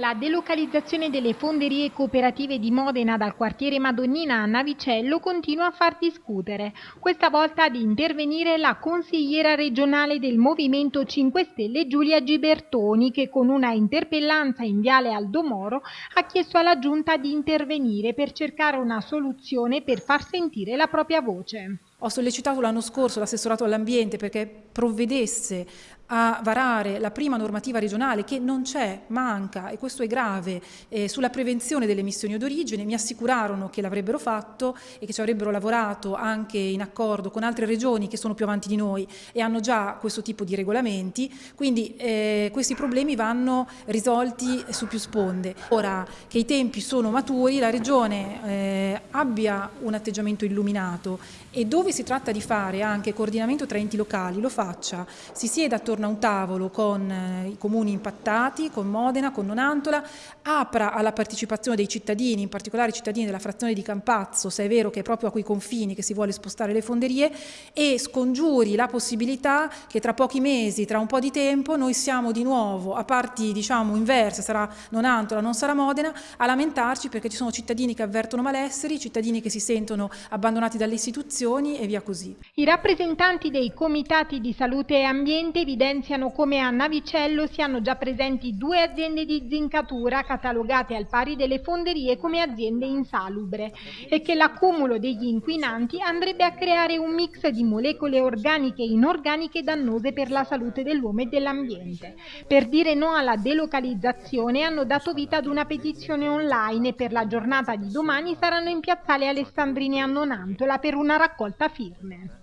La delocalizzazione delle fonderie cooperative di Modena dal quartiere Madonnina a Navicello continua a far discutere. Questa volta ad intervenire la consigliera regionale del Movimento 5 Stelle Giulia Gibertoni che con una interpellanza in viale Aldomoro ha chiesto alla giunta di intervenire per cercare una soluzione per far sentire la propria voce. Ho sollecitato l'anno scorso l'assessorato all'ambiente perché provvedesse a varare la prima normativa regionale che non c'è, manca e questo è grave eh, sulla prevenzione delle emissioni d'origine, mi assicurarono che l'avrebbero fatto e che ci avrebbero lavorato anche in accordo con altre regioni che sono più avanti di noi e hanno già questo tipo di regolamenti, quindi eh, questi problemi vanno risolti su più sponde. Ora che i tempi sono maturi la regione eh, abbia un atteggiamento illuminato e dove si tratta di fare anche coordinamento tra enti locali lo faccia, si sieda attorno a un tavolo con eh, i comuni impattati, con Modena, con Nonantola, apra alla partecipazione dei cittadini, in particolare i cittadini della frazione di Campazzo, se è vero che è proprio a quei confini che si vuole spostare le fonderie, e scongiuri la possibilità che tra pochi mesi, tra un po' di tempo, noi siamo di nuovo a parti diciamo inverse, sarà Nonantola, non sarà Modena, a lamentarci perché ci sono cittadini che avvertono malesseri, cittadini che si sentono abbandonati dalle istituzioni e via così. I rappresentanti dei comitati di salute e ambiente evidenziano come a Navicello siano già presenti due aziende di zincatura catalogate al pari delle fonderie come aziende insalubre e che l'accumulo degli inquinanti andrebbe a creare un mix di molecole organiche e inorganiche dannose per la salute dell'uomo e dell'ambiente. Per dire no alla delocalizzazione hanno dato vita ad una petizione online e per la giornata di domani saranno in piazzale Alessandrini a Nonantola per una raccolta firme.